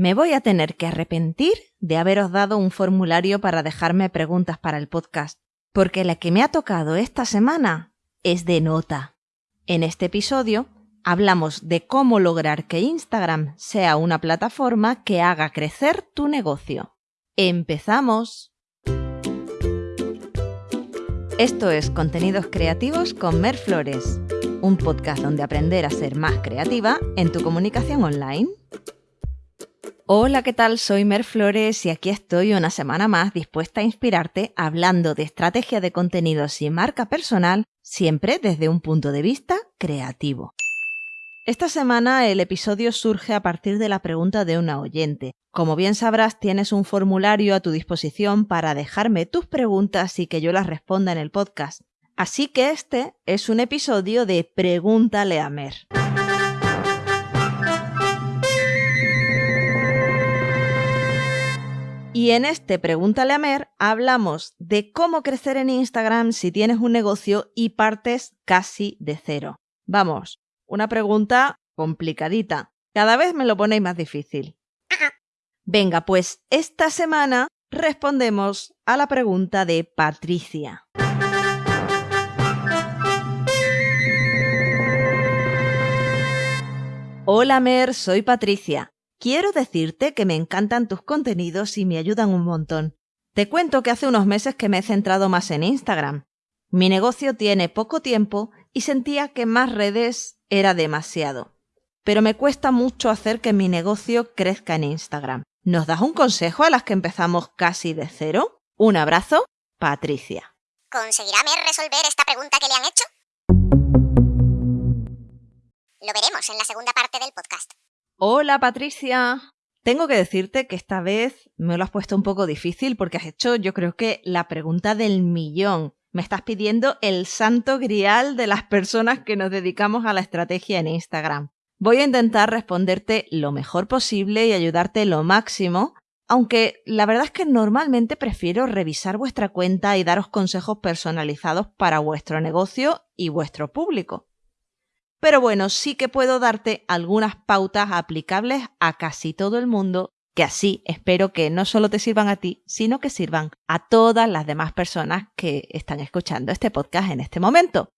Me voy a tener que arrepentir de haberos dado un formulario para dejarme preguntas para el podcast, porque la que me ha tocado esta semana es de nota. En este episodio hablamos de cómo lograr que Instagram sea una plataforma que haga crecer tu negocio. ¡Empezamos! Esto es Contenidos Creativos con Mer Flores, un podcast donde aprender a ser más creativa en tu comunicación online. Hola, ¿qué tal? Soy Mer Flores y aquí estoy una semana más dispuesta a inspirarte hablando de estrategia de contenidos y marca personal, siempre desde un punto de vista creativo. Esta semana el episodio surge a partir de la pregunta de una oyente. Como bien sabrás, tienes un formulario a tu disposición para dejarme tus preguntas y que yo las responda en el podcast. Así que este es un episodio de Pregúntale a Mer. Y en este Pregúntale a Mer hablamos de cómo crecer en Instagram si tienes un negocio y partes casi de cero. Vamos, una pregunta complicadita. Cada vez me lo ponéis más difícil. Venga, pues esta semana respondemos a la pregunta de Patricia. Hola Mer, soy Patricia. Quiero decirte que me encantan tus contenidos y me ayudan un montón. Te cuento que hace unos meses que me he centrado más en Instagram. Mi negocio tiene poco tiempo y sentía que más redes era demasiado. Pero me cuesta mucho hacer que mi negocio crezca en Instagram. ¿Nos das un consejo a las que empezamos casi de cero? Un abrazo, Patricia. ¿Conseguirá resolver esta pregunta que le han hecho? Lo veremos en la segunda parte del podcast. Hola, Patricia. Tengo que decirte que esta vez me lo has puesto un poco difícil porque has hecho yo creo que la pregunta del millón. Me estás pidiendo el santo grial de las personas que nos dedicamos a la estrategia en Instagram. Voy a intentar responderte lo mejor posible y ayudarte lo máximo, aunque la verdad es que normalmente prefiero revisar vuestra cuenta y daros consejos personalizados para vuestro negocio y vuestro público. Pero bueno, sí que puedo darte algunas pautas aplicables a casi todo el mundo que así espero que no solo te sirvan a ti, sino que sirvan a todas las demás personas que están escuchando este podcast en este momento.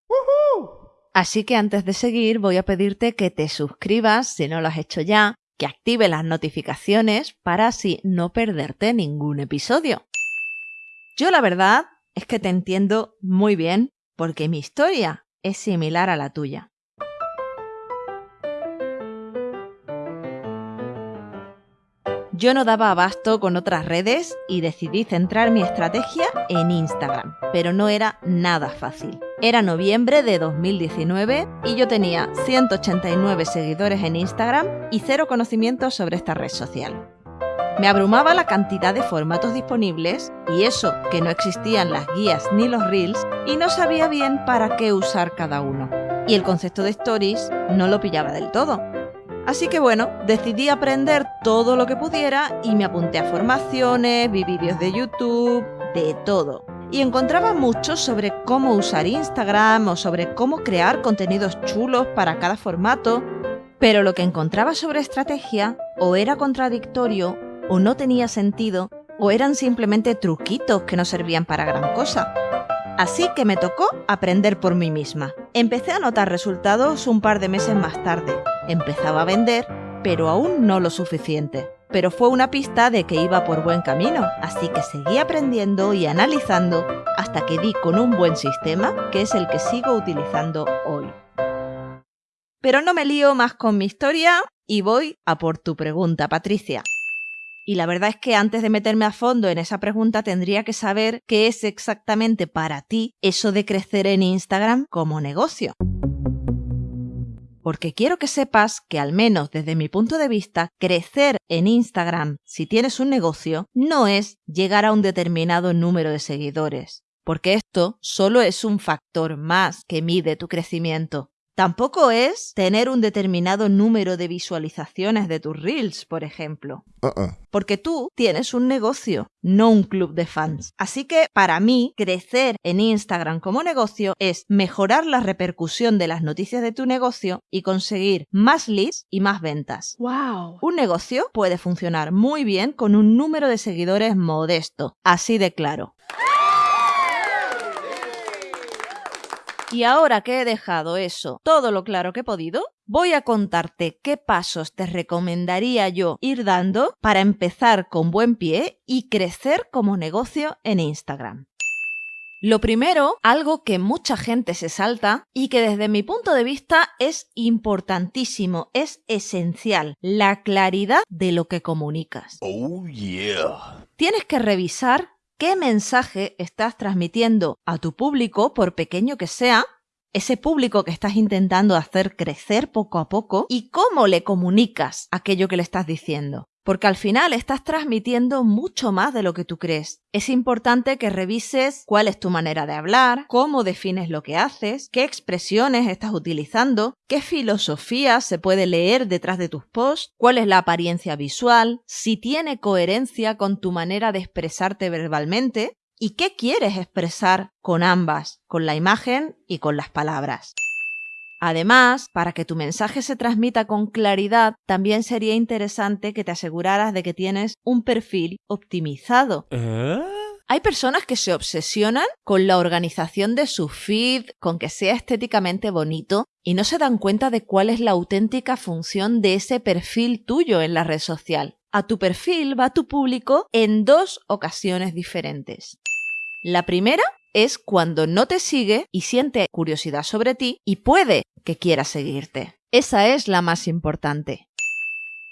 Así que antes de seguir voy a pedirte que te suscribas si no lo has hecho ya, que active las notificaciones para así no perderte ningún episodio. Yo la verdad es que te entiendo muy bien porque mi historia es similar a la tuya. Yo no daba abasto con otras redes y decidí centrar mi estrategia en Instagram, pero no era nada fácil. Era noviembre de 2019 y yo tenía 189 seguidores en Instagram y cero conocimientos sobre esta red social. Me abrumaba la cantidad de formatos disponibles y eso que no existían las guías ni los reels y no sabía bien para qué usar cada uno. Y el concepto de stories no lo pillaba del todo. Así que bueno, decidí aprender todo lo que pudiera y me apunté a formaciones, vi vídeos de YouTube, de todo. Y encontraba mucho sobre cómo usar Instagram o sobre cómo crear contenidos chulos para cada formato, pero lo que encontraba sobre estrategia o era contradictorio o no tenía sentido o eran simplemente truquitos que no servían para gran cosa. Así que me tocó aprender por mí misma. Empecé a notar resultados un par de meses más tarde. Empezaba a vender, pero aún no lo suficiente. Pero fue una pista de que iba por buen camino, así que seguí aprendiendo y analizando hasta que di con un buen sistema, que es el que sigo utilizando hoy. Pero no me lío más con mi historia y voy a por tu pregunta, Patricia. Y la verdad es que antes de meterme a fondo en esa pregunta tendría que saber qué es exactamente para ti eso de crecer en Instagram como negocio. Porque quiero que sepas que al menos desde mi punto de vista, crecer en Instagram si tienes un negocio no es llegar a un determinado número de seguidores, porque esto solo es un factor más que mide tu crecimiento. Tampoco es tener un determinado número de visualizaciones de tus reels, por ejemplo. Uh-uh. Porque tú tienes un negocio, no un club de fans. Así que para mí, crecer en Instagram como negocio es mejorar la repercusión de las noticias de tu negocio y conseguir más leads y más ventas. ¡Wow! Un negocio puede funcionar muy bien con un número de seguidores modesto, así de claro. Y ahora que he dejado eso todo lo claro que he podido, voy a contarte qué pasos te recomendaría yo ir dando para empezar con buen pie y crecer como negocio en Instagram. Lo primero, algo que mucha gente se salta y que desde mi punto de vista es importantísimo, es esencial, la claridad de lo que comunicas. Oh yeah. Tienes que revisar qué mensaje estás transmitiendo a tu público, por pequeño que sea, ese público que estás intentando hacer crecer poco a poco y cómo le comunicas aquello que le estás diciendo. Porque al final estás transmitiendo mucho más de lo que tú crees. Es importante que revises cuál es tu manera de hablar, cómo defines lo que haces, qué expresiones estás utilizando, qué filosofía se puede leer detrás de tus posts, cuál es la apariencia visual, si tiene coherencia con tu manera de expresarte verbalmente y qué quieres expresar con ambas, con la imagen y con las palabras. Además, para que tu mensaje se transmita con claridad, también sería interesante que te aseguraras de que tienes un perfil optimizado. Hay personas que se obsesionan con la organización de su feed, con que sea estéticamente bonito, y no se dan cuenta de cuál es la auténtica función de ese perfil tuyo en la red social. A tu perfil va tu público en dos ocasiones diferentes. La primera es cuando no te sigue y siente curiosidad sobre ti y puede que quiera seguirte. Esa es la más importante.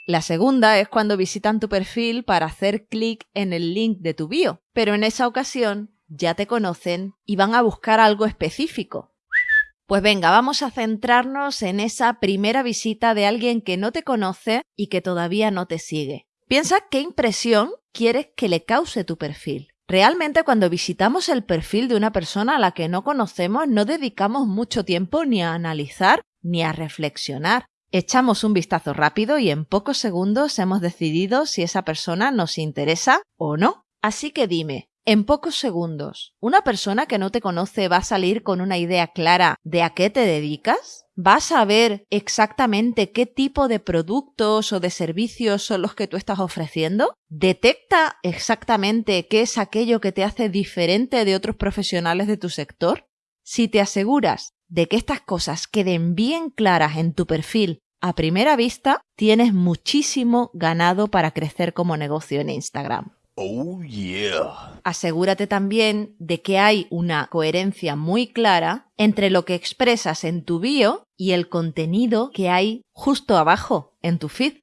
La segunda es cuando visitan tu perfil para hacer clic en el link de tu bio, pero en esa ocasión ya te conocen y van a buscar algo específico. Pues venga, vamos a centrarnos en esa primera visita de alguien que no te conoce y que todavía no te sigue. Piensa qué impresión quieres que le cause tu perfil. Realmente cuando visitamos el perfil de una persona a la que no conocemos no dedicamos mucho tiempo ni a analizar ni a reflexionar. Echamos un vistazo rápido y en pocos segundos hemos decidido si esa persona nos interesa o no. Así que dime, en pocos segundos, ¿una persona que no te conoce va a salir con una idea clara de a qué te dedicas? ¿Va a saber exactamente qué tipo de productos o de servicios son los que tú estás ofreciendo? ¿Detecta exactamente qué es aquello que te hace diferente de otros profesionales de tu sector? Si te aseguras de que estas cosas queden bien claras en tu perfil a primera vista, tienes muchísimo ganado para crecer como negocio en Instagram. Oh yeah. Asegúrate también de que hay una coherencia muy clara entre lo que expresas en tu bio y el contenido que hay justo abajo en tu feed.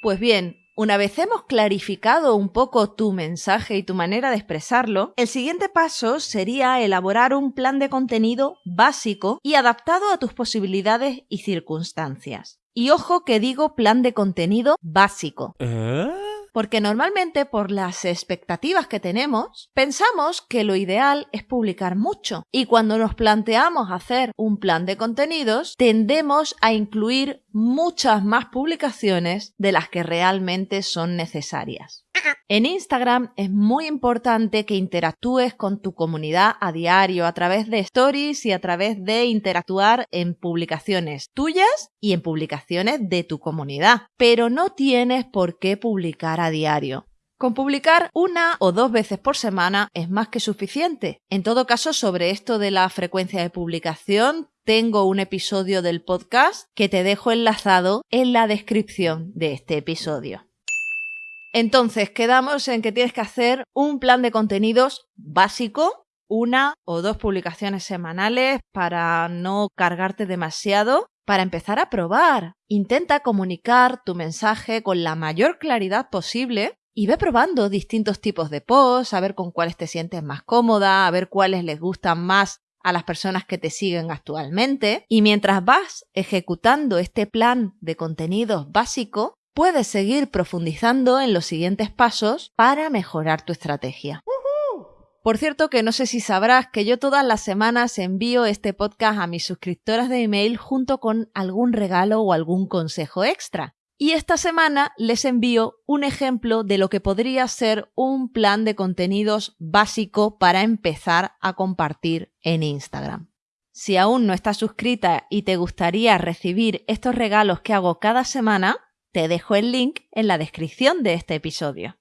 Pues bien, una vez hemos clarificado un poco tu mensaje y tu manera de expresarlo, el siguiente paso sería elaborar un plan de contenido básico y adaptado a tus posibilidades y circunstancias. Y ojo que digo plan de contenido básico. Porque normalmente por las expectativas que tenemos, pensamos que lo ideal es publicar mucho. Y cuando nos planteamos hacer un plan de contenidos, tendemos a incluir muchas más publicaciones de las que realmente son necesarias. En Instagram es muy importante que interactúes con tu comunidad a diario a través de stories y a través de interactuar en publicaciones tuyas y en publicaciones de tu comunidad. Pero no tienes por qué publicar a diario. Con publicar una o dos veces por semana es más que suficiente. En todo caso, sobre esto de la frecuencia de publicación, tengo un episodio del podcast que te dejo enlazado en la descripción de este episodio. Entonces, quedamos en que tienes que hacer un plan de contenidos básico, una o dos publicaciones semanales para no cargarte demasiado, para empezar a probar. Intenta comunicar tu mensaje con la mayor claridad posible y ve probando distintos tipos de posts, a ver con cuáles te sientes más cómoda, a ver cuáles les gustan más a las personas que te siguen actualmente. Y mientras vas ejecutando este plan de contenidos básico, puedes seguir profundizando en los siguientes pasos para mejorar tu estrategia. Por cierto que no sé si sabrás que yo todas las semanas envío este podcast a mis suscriptoras de email junto con algún regalo o algún consejo extra. Y esta semana les envío un ejemplo de lo que podría ser un plan de contenidos básico para empezar a compartir en Instagram. Si aún no estás suscrita y te gustaría recibir estos regalos que hago cada semana, te dejo el link en la descripción de este episodio.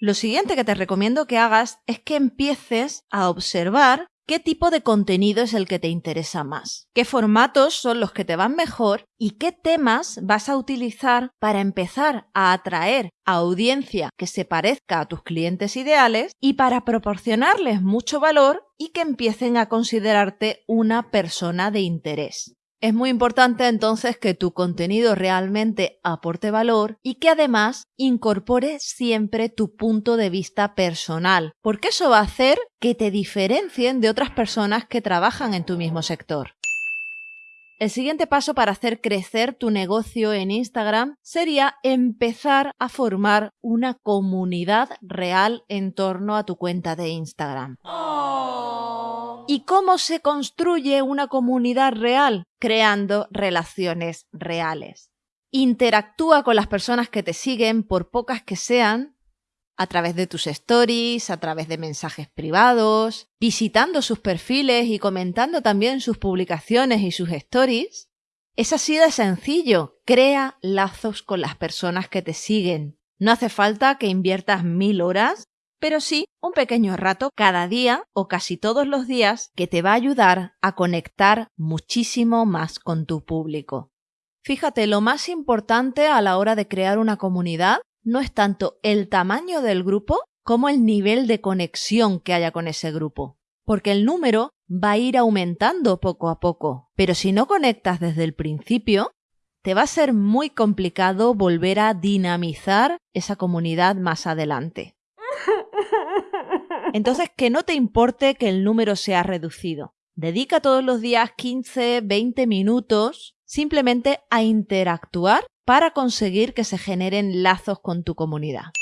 Lo siguiente que te recomiendo que hagas es que empieces a observar qué tipo de contenido es el que te interesa más, qué formatos son los que te van mejor y qué temas vas a utilizar para empezar a atraer a audiencia que se parezca a tus clientes ideales y para proporcionarles mucho valor y que empiecen a considerarte una persona de interés. Es muy importante entonces que tu contenido realmente aporte valor y que además incorpore siempre tu punto de vista personal, porque eso va a hacer que te diferencien de otras personas que trabajan en tu mismo sector. El siguiente paso para hacer crecer tu negocio en Instagram sería empezar a formar una comunidad real en torno a tu cuenta de Instagram. ¿Y cómo se construye una comunidad real? Creando relaciones reales. Interactúa con las personas que te siguen, por pocas que sean, a través de tus stories, a través de mensajes privados, visitando sus perfiles y comentando también sus publicaciones y sus stories. Es así de sencillo. Crea lazos con las personas que te siguen. No hace falta que inviertas mil horas pero sí un pequeño rato cada día o casi todos los días que te va a ayudar a conectar muchísimo más con tu público. Fíjate, lo más importante a la hora de crear una comunidad no es tanto el tamaño del grupo como el nivel de conexión que haya con ese grupo, porque el número va a ir aumentando poco a poco, pero si no conectas desde el principio, te va a ser muy complicado volver a dinamizar esa comunidad más adelante. Entonces, que no te importe que el número sea reducido. Dedica todos los días 15, 20 minutos simplemente a interactuar para conseguir que se generen lazos con tu comunidad.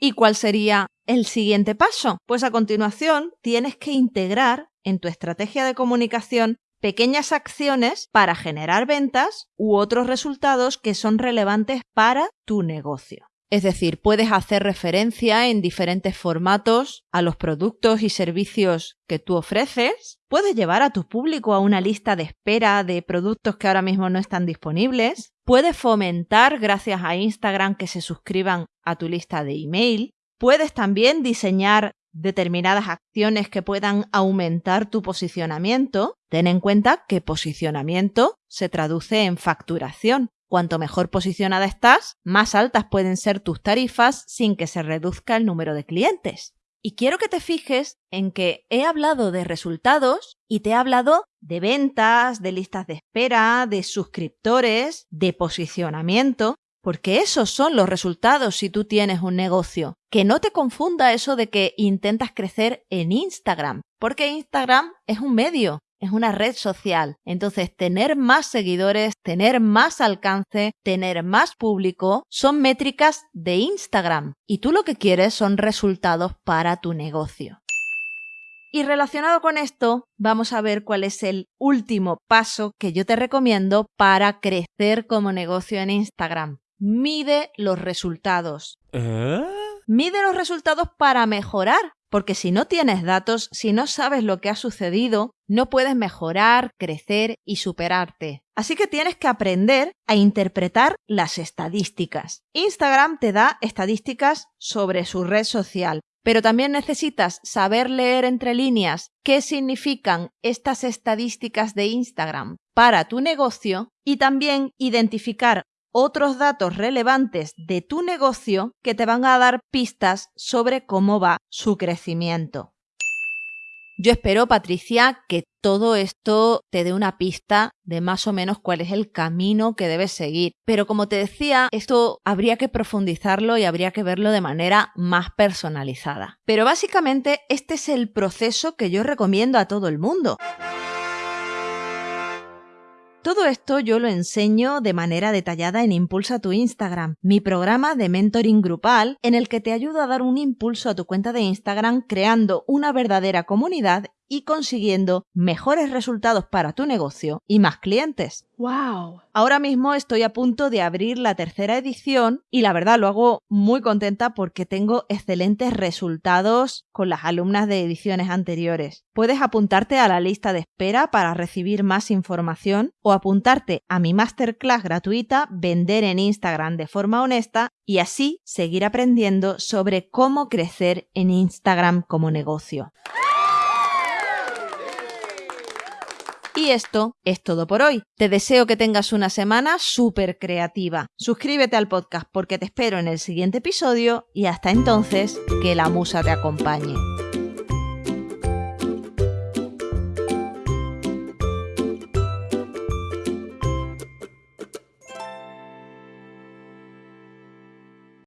¿Y cuál sería el siguiente paso? Pues a continuación tienes que integrar en tu estrategia de comunicación pequeñas acciones para generar ventas u otros resultados que son relevantes para tu negocio. Es decir, puedes hacer referencia en diferentes formatos a los productos y servicios que tú ofreces. Puedes llevar a tu público a una lista de espera de productos que ahora mismo no están disponibles. Puedes fomentar, gracias a Instagram, que se suscriban a tu lista de email. Puedes también diseñar determinadas acciones que puedan aumentar tu posicionamiento. Ten en cuenta que posicionamiento se traduce en facturación. Cuanto mejor posicionada estás, más altas pueden ser tus tarifas sin que se reduzca el número de clientes. Y quiero que te fijes en que he hablado de resultados y te he hablado de ventas, de listas de espera, de suscriptores, de posicionamiento, porque esos son los resultados si tú tienes un negocio. Que no te confunda eso de que intentas crecer en Instagram, porque Instagram es un medio, es una red social. Entonces, tener más seguidores, tener más alcance, tener más público, son métricas de Instagram. Y tú lo que quieres son resultados para tu negocio. Y relacionado con esto, vamos a ver cuál es el último paso que yo te recomiendo para crecer como negocio en Instagram. Mide los resultados. ¿Eh? Mide los resultados para mejorar, porque si no tienes datos, si no sabes lo que ha sucedido, no puedes mejorar, crecer y superarte. Así que tienes que aprender a interpretar las estadísticas. Instagram te da estadísticas sobre su red social, pero también necesitas saber leer entre líneas qué significan estas estadísticas de Instagram para tu negocio y también identificar otros datos relevantes de tu negocio que te van a dar pistas sobre cómo va su crecimiento. Yo espero, Patricia, que todo esto te dé una pista de más o menos cuál es el camino que debes seguir. Pero como te decía, esto habría que profundizarlo y habría que verlo de manera más personalizada. Pero básicamente este es el proceso que yo recomiendo a todo el mundo. Todo esto yo lo enseño de manera detallada en Impulsa tu Instagram, mi programa de mentoring grupal en el que te ayudo a dar un impulso a tu cuenta de Instagram creando una verdadera comunidad y consiguiendo mejores resultados para tu negocio y más clientes. ¡Wow! Ahora mismo estoy a punto de abrir la tercera edición y la verdad lo hago muy contenta porque tengo excelentes resultados con las alumnas de ediciones anteriores. Puedes apuntarte a la lista de espera para recibir más información o apuntarte a mi masterclass gratuita Vender en Instagram de forma honesta y así seguir aprendiendo sobre cómo crecer en Instagram como negocio. Y esto es todo por hoy. Te deseo que tengas una semana súper creativa. Suscríbete al podcast porque te espero en el siguiente episodio y hasta entonces, que la musa te acompañe.